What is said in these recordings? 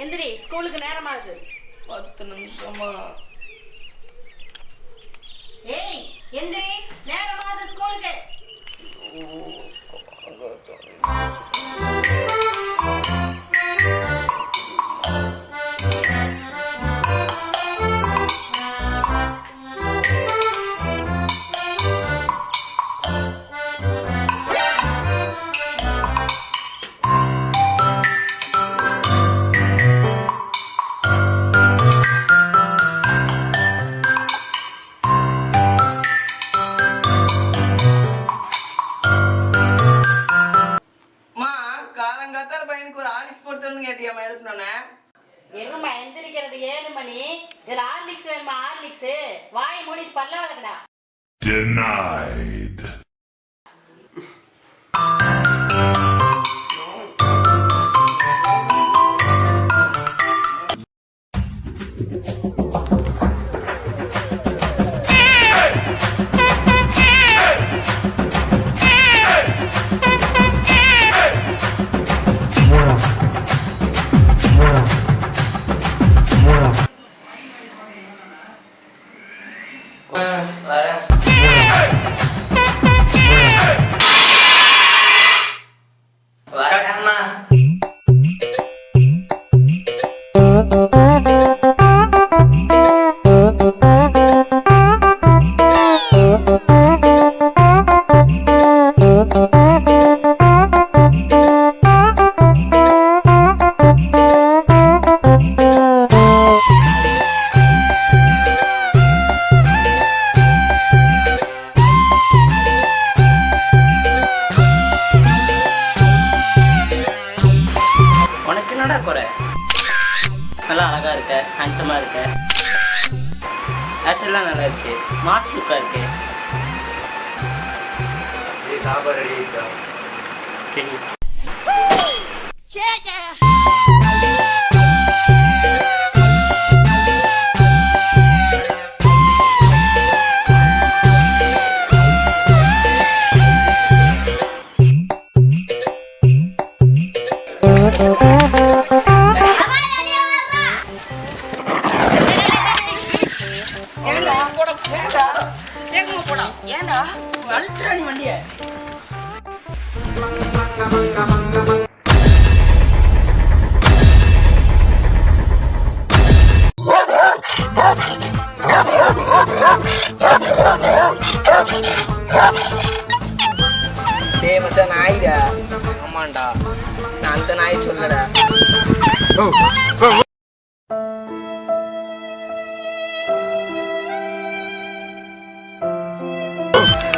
எந்திரி ஸ்கூலுக்கு நேரமாகுது. பத்து நிமிஷமா. ஏய் எந்திரி நேரமாகுது. ஏழு மணி இதுல ஹார்லிக்ஸ் வேணுமா ஹார்லிக்ஸ்? வாய் மூடிட்டு பல்ல வளர்க்கடா. நல்லா அழகா இருக்க ஹேண்ட்ஸமா இருக்க. ஹேர்ஸ்டைல்லாம் நல்லா இருக்கு. மாஸ் லுக்கா இருக்கு. சாப்பாடு ரெடி ஆயிடுச்சா? ஏண்டா? போட. ஏண்டா? ஏங்கம்மா போடா? ஏண்டா? அழுத்துறா நீ வண்டிய. டேய் மச்சான் நாய்டா ஆமாண்டா. நான் அந்த நாய் சொல்லடா.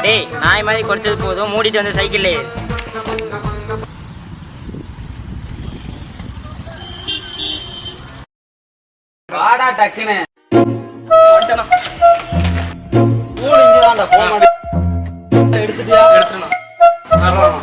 டேய் நாய் மாதிரி குறைச்சது போதும் மூடிட்டு வந்து சைக்கிள்லே வாடா டக்குன்னு. எடுத்துட்டியா? எடுத்துடணும்.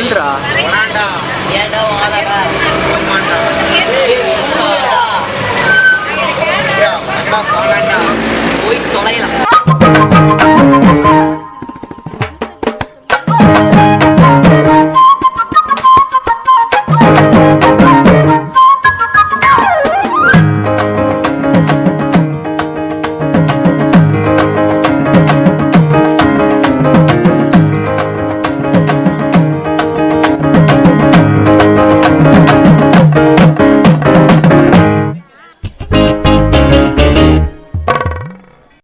சொல்றா. ஏண்டா வாடா போய் தொலைலாம்